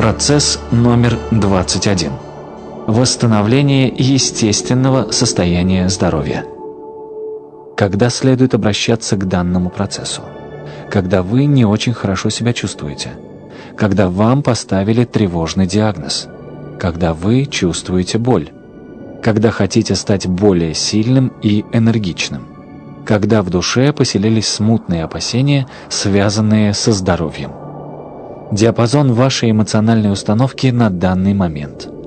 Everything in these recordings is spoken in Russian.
Процесс номер 21. Восстановление естественного состояния здоровья. Когда следует обращаться к данному процессу? Когда вы не очень хорошо себя чувствуете. Когда вам поставили тревожный диагноз. Когда вы чувствуете боль. Когда хотите стать более сильным и энергичным. Когда в душе поселились смутные опасения, связанные со здоровьем. Диапазон вашей эмоциональной установки на данный момент –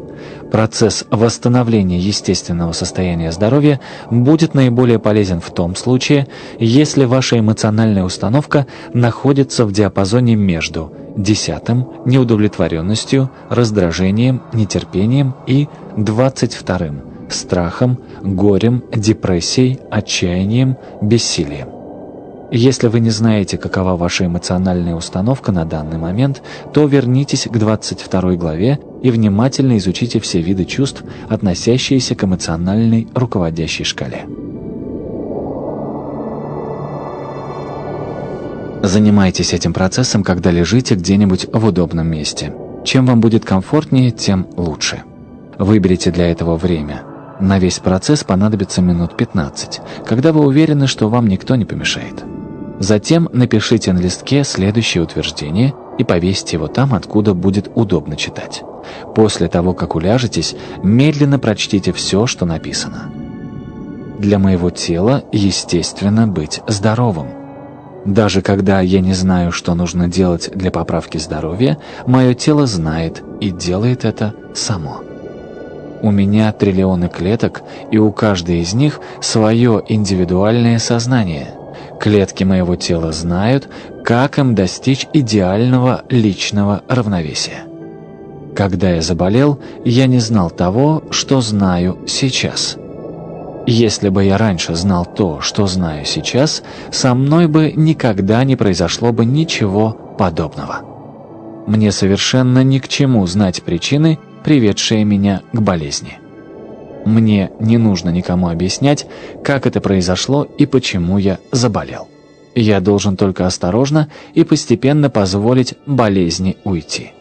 Процесс восстановления естественного состояния здоровья будет наиболее полезен в том случае, если ваша эмоциональная установка находится в диапазоне между десятым – неудовлетворенностью, раздражением, нетерпением и двадцать вторым – страхом, горем, депрессией, отчаянием, бессилием. Если вы не знаете, какова ваша эмоциональная установка на данный момент, то вернитесь к 22 главе и внимательно изучите все виды чувств, относящиеся к эмоциональной руководящей шкале. Занимайтесь этим процессом, когда лежите где-нибудь в удобном месте. Чем вам будет комфортнее, тем лучше. Выберите для этого время. На весь процесс понадобится минут 15, когда вы уверены, что вам никто не помешает. Затем напишите на листке следующее утверждение и повесьте его там, откуда будет удобно читать. После того, как уляжетесь, медленно прочтите все, что написано. Для моего тела естественно быть здоровым. Даже когда я не знаю, что нужно делать для поправки здоровья, мое тело знает и делает это само. У меня триллионы клеток, и у каждой из них свое индивидуальное сознание – Клетки моего тела знают, как им достичь идеального личного равновесия. Когда я заболел, я не знал того, что знаю сейчас. Если бы я раньше знал то, что знаю сейчас, со мной бы никогда не произошло бы ничего подобного. Мне совершенно ни к чему знать причины, приведшие меня к болезни. Мне не нужно никому объяснять, как это произошло и почему я заболел. Я должен только осторожно и постепенно позволить болезни уйти.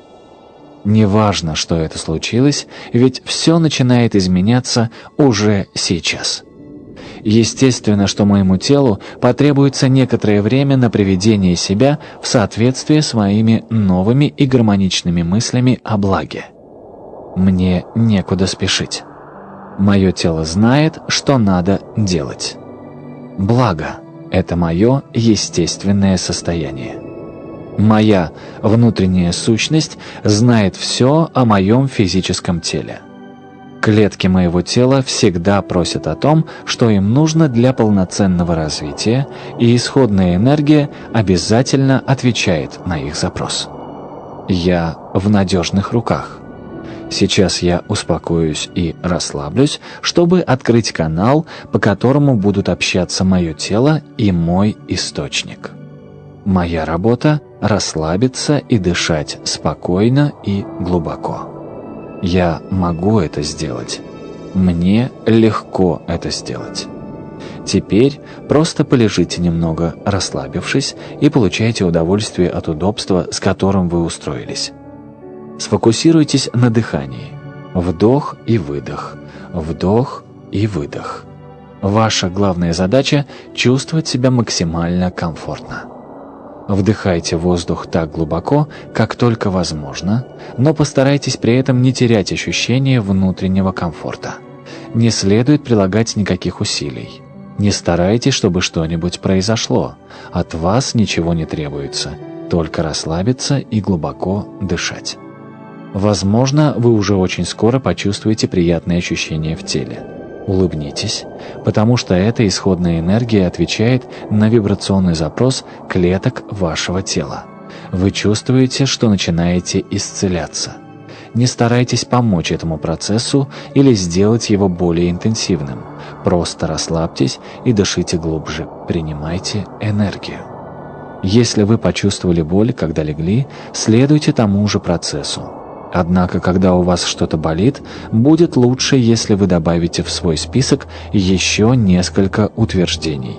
Неважно, что это случилось, ведь все начинает изменяться уже сейчас. Естественно, что моему телу потребуется некоторое время на приведение себя в соответствие с моими новыми и гармоничными мыслями о благе. Мне некуда спешить. Мое тело знает, что надо делать. Благо – это мое естественное состояние. Моя внутренняя сущность знает все о моем физическом теле. Клетки моего тела всегда просят о том, что им нужно для полноценного развития, и исходная энергия обязательно отвечает на их запрос. Я в надежных руках. Сейчас я успокоюсь и расслаблюсь, чтобы открыть канал, по которому будут общаться мое тело и мой источник. Моя работа – расслабиться и дышать спокойно и глубоко. Я могу это сделать. Мне легко это сделать. Теперь просто полежите немного, расслабившись, и получайте удовольствие от удобства, с которым вы устроились. Сфокусируйтесь на дыхании. Вдох и выдох. Вдох и выдох. Ваша главная задача – чувствовать себя максимально комфортно. Вдыхайте воздух так глубоко, как только возможно, но постарайтесь при этом не терять ощущение внутреннего комфорта. Не следует прилагать никаких усилий. Не старайтесь, чтобы что-нибудь произошло. От вас ничего не требуется, только расслабиться и глубоко дышать. Возможно, вы уже очень скоро почувствуете приятные ощущения в теле. Улыбнитесь, потому что эта исходная энергия отвечает на вибрационный запрос клеток вашего тела. Вы чувствуете, что начинаете исцеляться. Не старайтесь помочь этому процессу или сделать его более интенсивным. Просто расслабьтесь и дышите глубже, принимайте энергию. Если вы почувствовали боль, когда легли, следуйте тому же процессу. Однако, когда у вас что-то болит, будет лучше, если вы добавите в свой список еще несколько утверждений.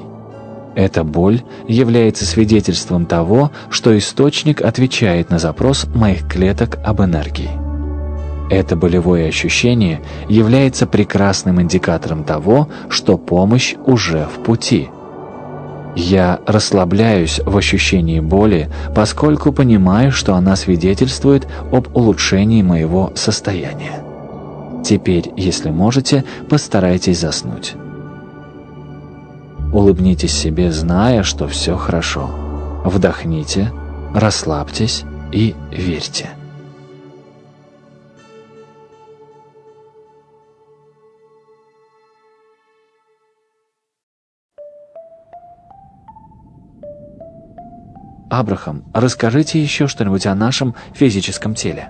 Эта боль является свидетельством того, что источник отвечает на запрос моих клеток об энергии. Это болевое ощущение является прекрасным индикатором того, что помощь уже в пути. Я расслабляюсь в ощущении боли, поскольку понимаю, что она свидетельствует об улучшении моего состояния. Теперь, если можете, постарайтесь заснуть. Улыбнитесь себе, зная, что все хорошо. Вдохните, расслабьтесь и верьте. Абрахам, расскажите еще что-нибудь о нашем физическом теле.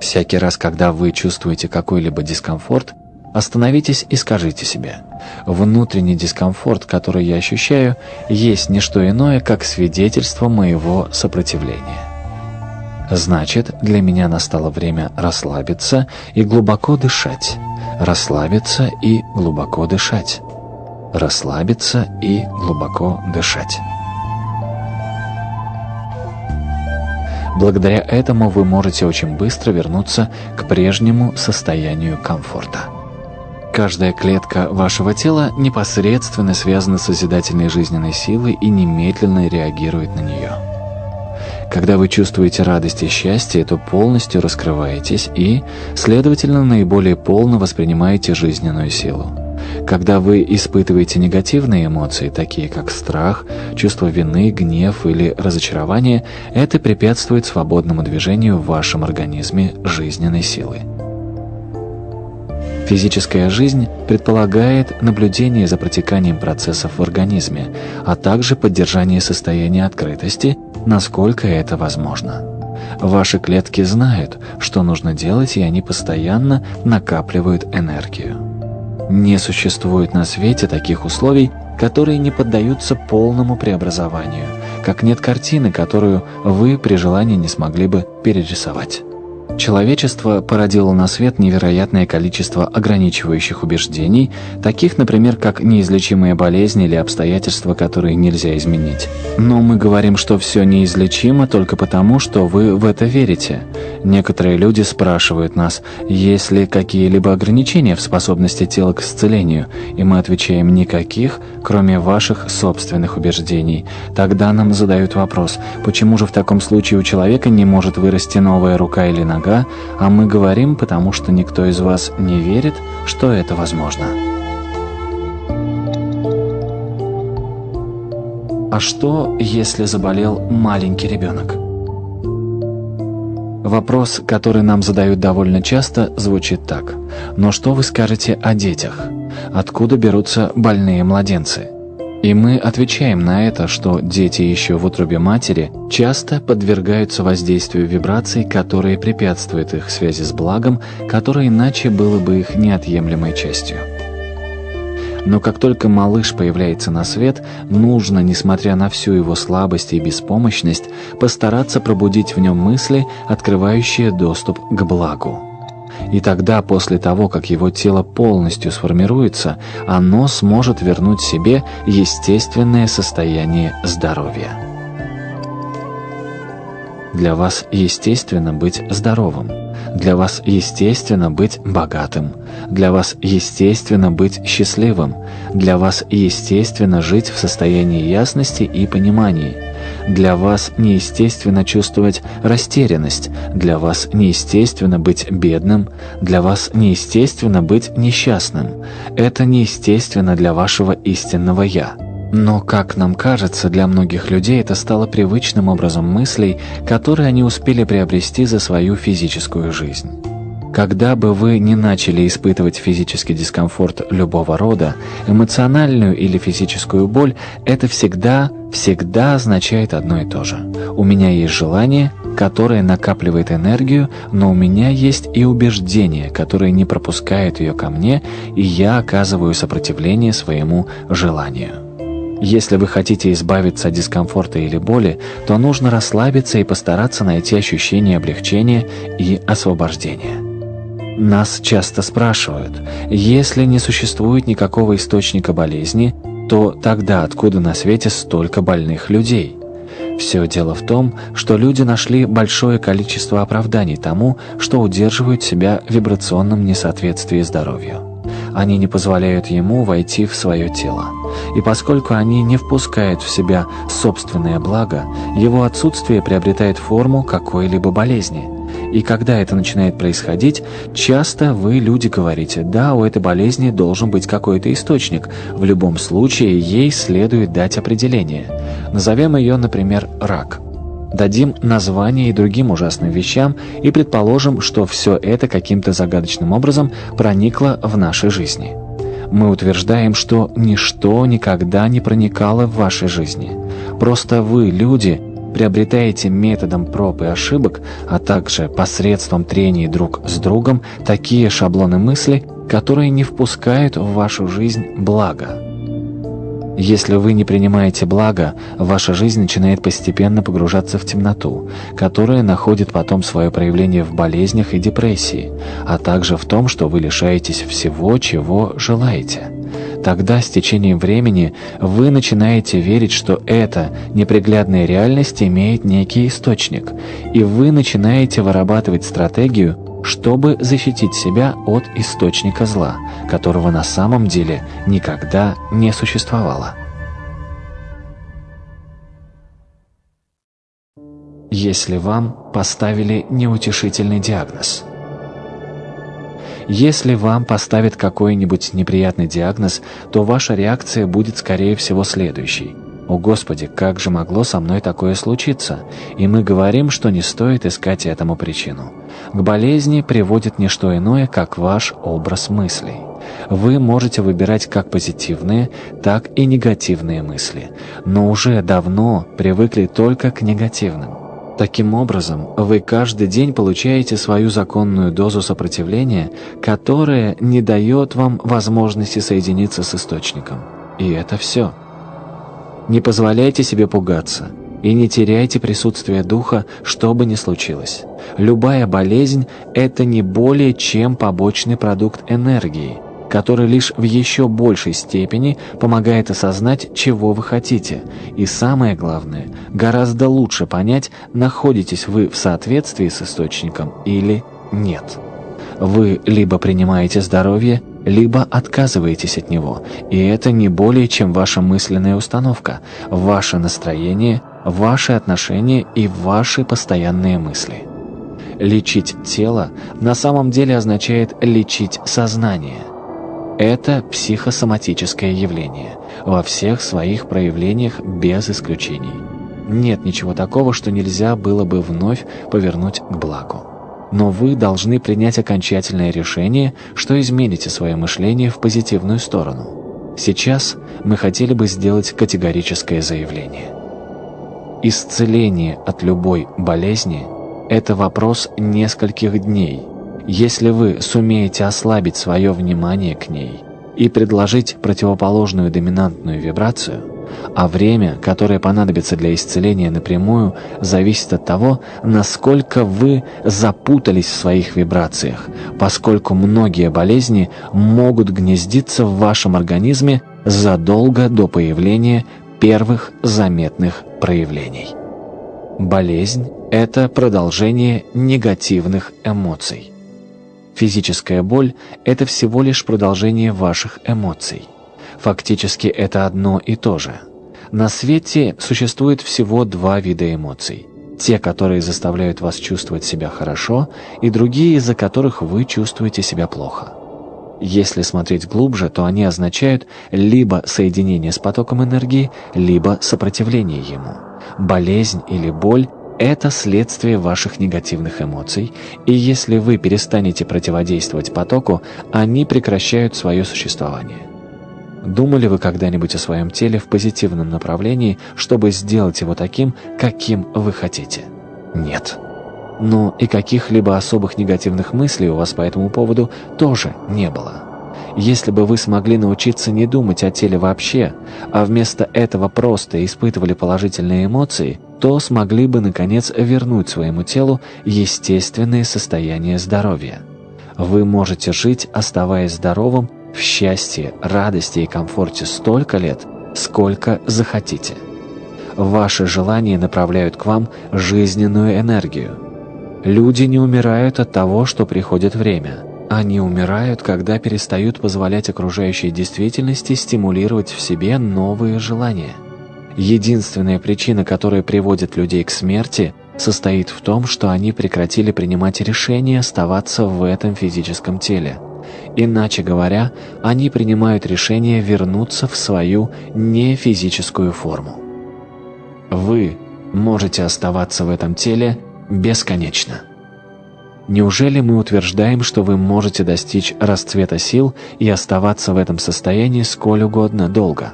Всякий раз, когда вы чувствуете какой-либо дискомфорт, Остановитесь и скажите себе, внутренний дискомфорт, который я ощущаю, есть не что иное, как свидетельство моего сопротивления. Значит, для меня настало время расслабиться и глубоко дышать. Расслабиться и глубоко дышать. Расслабиться и глубоко дышать. Благодаря этому вы можете очень быстро вернуться к прежнему состоянию комфорта. Каждая клетка вашего тела непосредственно связана с созидательной жизненной силой и немедленно реагирует на нее. Когда вы чувствуете радость и счастье, то полностью раскрываетесь и, следовательно, наиболее полно воспринимаете жизненную силу. Когда вы испытываете негативные эмоции, такие как страх, чувство вины, гнев или разочарование, это препятствует свободному движению в вашем организме жизненной силы. Физическая жизнь предполагает наблюдение за протеканием процессов в организме, а также поддержание состояния открытости, насколько это возможно. Ваши клетки знают, что нужно делать, и они постоянно накапливают энергию. Не существует на свете таких условий, которые не поддаются полному преобразованию, как нет картины, которую вы при желании не смогли бы перерисовать. Человечество породило на свет невероятное количество ограничивающих убеждений, таких, например, как неизлечимые болезни или обстоятельства, которые нельзя изменить. Но мы говорим, что все неизлечимо только потому, что вы в это верите. Некоторые люди спрашивают нас, есть ли какие-либо ограничения в способности тела к исцелению, и мы отвечаем никаких, кроме ваших собственных убеждений. Тогда нам задают вопрос, почему же в таком случае у человека не может вырасти новая рука или нога, нога, а мы говорим, потому что никто из вас не верит, что это возможно. А что, если заболел маленький ребенок? Вопрос, который нам задают довольно часто, звучит так. Но что вы скажете о детях? Откуда берутся больные младенцы? И мы отвечаем на это, что дети еще в утробе матери часто подвергаются воздействию вибраций, которые препятствуют их связи с благом, которое иначе было бы их неотъемлемой частью. Но как только малыш появляется на свет, нужно, несмотря на всю его слабость и беспомощность, постараться пробудить в нем мысли, открывающие доступ к благу. И тогда, после того, как его тело полностью сформируется, оно сможет вернуть себе естественное состояние здоровья. Для вас естественно быть здоровым. Для вас естественно быть богатым. Для вас естественно быть счастливым. Для вас естественно жить в состоянии ясности и понимания. Для вас неестественно чувствовать растерянность, для вас неестественно быть бедным, для вас неестественно быть несчастным. Это неестественно для вашего истинного «я». Но, как нам кажется, для многих людей это стало привычным образом мыслей, которые они успели приобрести за свою физическую жизнь. Когда бы вы не начали испытывать физический дискомфорт любого рода, эмоциональную или физическую боль, это всегда, всегда означает одно и то же. У меня есть желание, которое накапливает энергию, но у меня есть и убеждение, которое не пропускает ее ко мне, и я оказываю сопротивление своему желанию. Если вы хотите избавиться от дискомфорта или боли, то нужно расслабиться и постараться найти ощущение облегчения и освобождения. Нас часто спрашивают, если не существует никакого источника болезни, то тогда откуда на свете столько больных людей? Все дело в том, что люди нашли большое количество оправданий тому, что удерживают себя в вибрационном несоответствии здоровью. Они не позволяют ему войти в свое тело. И поскольку они не впускают в себя собственное благо, его отсутствие приобретает форму какой-либо болезни. И когда это начинает происходить, часто вы, люди, говорите, да, у этой болезни должен быть какой-то источник. В любом случае, ей следует дать определение. Назовем ее, например, рак – дадим название и другим ужасным вещам и предположим, что все это каким-то загадочным образом проникло в нашей жизни. Мы утверждаем, что ничто никогда не проникало в вашей жизни. Просто вы, люди, приобретаете методом проб и ошибок, а также посредством трений друг с другом такие шаблоны мысли, которые не впускают в вашу жизнь благо. Если вы не принимаете благо, ваша жизнь начинает постепенно погружаться в темноту, которая находит потом свое проявление в болезнях и депрессии, а также в том, что вы лишаетесь всего, чего желаете. Тогда с течением времени вы начинаете верить, что эта неприглядная реальность имеет некий источник, и вы начинаете вырабатывать стратегию, чтобы защитить себя от источника зла, которого на самом деле никогда не существовало. Если вам поставили неутешительный диагноз. Если вам поставят какой-нибудь неприятный диагноз, то ваша реакция будет, скорее всего, следующей – «О Господи, как же могло со мной такое случиться?» И мы говорим, что не стоит искать этому причину. К болезни приводит не что иное, как ваш образ мыслей. Вы можете выбирать как позитивные, так и негативные мысли, но уже давно привыкли только к негативным. Таким образом, вы каждый день получаете свою законную дозу сопротивления, которая не дает вам возможности соединиться с источником. И это все. Не позволяйте себе пугаться и не теряйте присутствие духа, что бы ни случилось. Любая болезнь – это не более чем побочный продукт энергии, который лишь в еще большей степени помогает осознать, чего вы хотите, и самое главное, гораздо лучше понять, находитесь вы в соответствии с источником или нет. Вы либо принимаете здоровье, либо отказываетесь от него, и это не более чем ваша мысленная установка, ваше настроение, ваши отношения и ваши постоянные мысли. Лечить тело на самом деле означает лечить сознание. Это психосоматическое явление во всех своих проявлениях без исключений. Нет ничего такого, что нельзя было бы вновь повернуть к благу но вы должны принять окончательное решение, что измените свое мышление в позитивную сторону. Сейчас мы хотели бы сделать категорическое заявление. Исцеление от любой болезни – это вопрос нескольких дней. Если вы сумеете ослабить свое внимание к ней и предложить противоположную доминантную вибрацию – а время, которое понадобится для исцеления напрямую, зависит от того, насколько вы запутались в своих вибрациях, поскольку многие болезни могут гнездиться в вашем организме задолго до появления первых заметных проявлений. Болезнь – это продолжение негативных эмоций. Физическая боль – это всего лишь продолжение ваших эмоций. Фактически это одно и то же. На свете существует всего два вида эмоций. Те, которые заставляют вас чувствовать себя хорошо, и другие, из-за которых вы чувствуете себя плохо. Если смотреть глубже, то они означают либо соединение с потоком энергии, либо сопротивление ему. Болезнь или боль – это следствие ваших негативных эмоций, и если вы перестанете противодействовать потоку, они прекращают свое существование. Думали вы когда-нибудь о своем теле в позитивном направлении, чтобы сделать его таким, каким вы хотите? Нет. Но и каких-либо особых негативных мыслей у вас по этому поводу тоже не было. Если бы вы смогли научиться не думать о теле вообще, а вместо этого просто испытывали положительные эмоции, то смогли бы, наконец, вернуть своему телу естественное состояние здоровья. Вы можете жить, оставаясь здоровым, в счастье, радости и комфорте столько лет, сколько захотите. Ваши желания направляют к вам жизненную энергию. Люди не умирают от того, что приходит время. Они умирают, когда перестают позволять окружающей действительности стимулировать в себе новые желания. Единственная причина, которая приводит людей к смерти, состоит в том, что они прекратили принимать решение оставаться в этом физическом теле. Иначе говоря, они принимают решение вернуться в свою нефизическую форму. Вы можете оставаться в этом теле бесконечно. Неужели мы утверждаем, что вы можете достичь расцвета сил и оставаться в этом состоянии сколь угодно долго?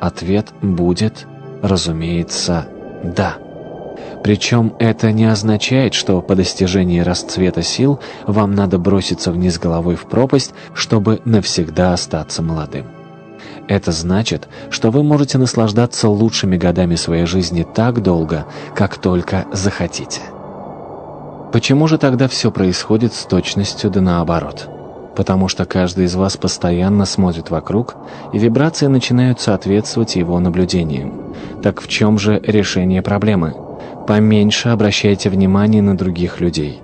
Ответ будет, разумеется, «да». Причем это не означает, что по достижении расцвета сил вам надо броситься вниз головой в пропасть, чтобы навсегда остаться молодым. Это значит, что вы можете наслаждаться лучшими годами своей жизни так долго, как только захотите. Почему же тогда все происходит с точностью да наоборот? Потому что каждый из вас постоянно смотрит вокруг, и вибрации начинают соответствовать его наблюдениям. Так в чем же решение проблемы? Поменьше обращайте внимание на других людей.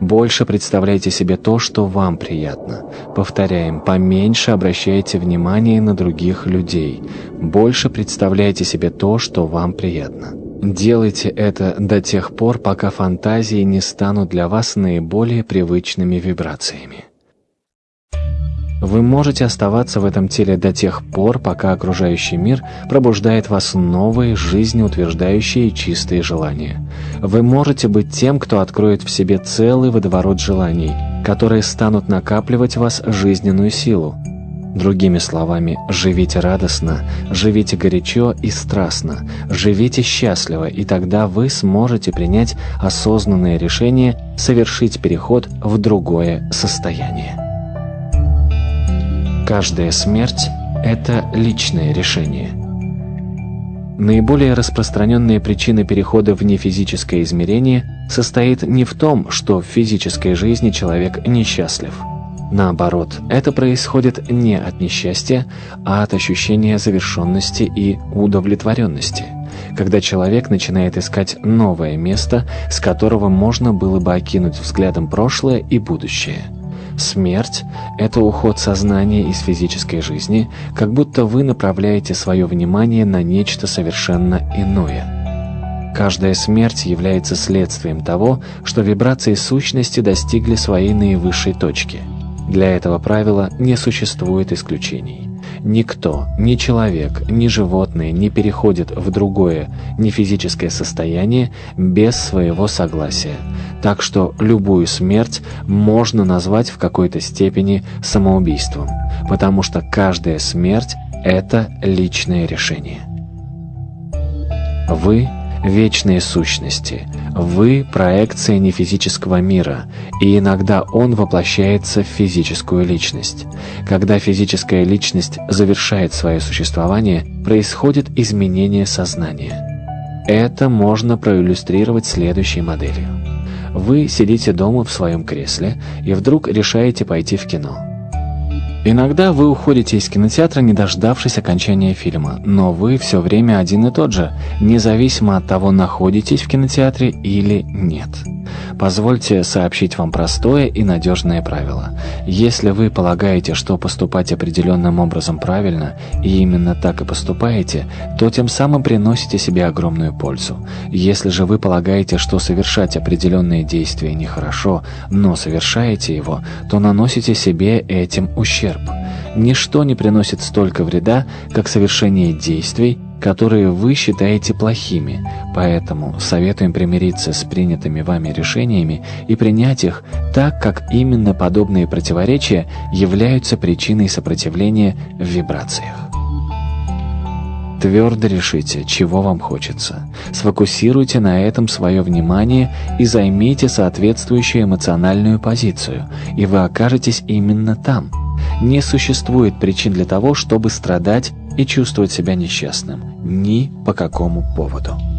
Больше представляйте себе то, что вам приятно. Повторяем, поменьше обращайте внимание на других людей. Больше представляйте себе то, что вам приятно. Делайте это до тех пор, пока фантазии не станут для вас наиболее привычными вибрациями. Вы можете оставаться в этом теле до тех пор, пока окружающий мир пробуждает вас новые, жизнеутверждающие и чистые желания. Вы можете быть тем, кто откроет в себе целый водоворот желаний, которые станут накапливать в вас жизненную силу, Другими словами, живите радостно, живите горячо и страстно, живите счастливо, и тогда вы сможете принять осознанное решение совершить переход в другое состояние. Каждая смерть – это личное решение. Наиболее распространенная причина перехода в нефизическое измерение состоит не в том, что в физической жизни человек несчастлив – Наоборот, это происходит не от несчастья, а от ощущения завершенности и удовлетворенности, когда человек начинает искать новое место, с которого можно было бы окинуть взглядом прошлое и будущее. Смерть – это уход сознания из физической жизни, как будто вы направляете свое внимание на нечто совершенно иное. Каждая смерть является следствием того, что вибрации сущности достигли своей наивысшей точки – для этого правила не существует исключений. Никто, ни человек, ни животное не переходит в другое, не физическое состояние без своего согласия. Так что любую смерть можно назвать в какой-то степени самоубийством, потому что каждая смерть – это личное решение. Вы вечные сущности. Вы – проекция нефизического мира, и иногда он воплощается в физическую личность. Когда физическая личность завершает свое существование, происходит изменение сознания. Это можно проиллюстрировать следующей моделью. Вы сидите дома в своем кресле и вдруг решаете пойти в кино. Иногда вы уходите из кинотеатра, не дождавшись окончания фильма, но вы все время один и тот же, независимо от того, находитесь в кинотеатре или нет. Позвольте сообщить вам простое и надежное правило. Если вы полагаете, что поступать определенным образом правильно, и именно так и поступаете, то тем самым приносите себе огромную пользу. Если же вы полагаете, что совершать определенные действия нехорошо, но совершаете его, то наносите себе этим ущерб. Ничто не приносит столько вреда, как совершение действий, которые вы считаете плохими, поэтому советуем примириться с принятыми вами решениями и принять их так, как именно подобные противоречия являются причиной сопротивления в вибрациях. Твердо решите, чего вам хочется. Сфокусируйте на этом свое внимание и займите соответствующую эмоциональную позицию, и вы окажетесь именно там. Не существует причин для того, чтобы страдать и чувствовать себя несчастным ни по какому поводу.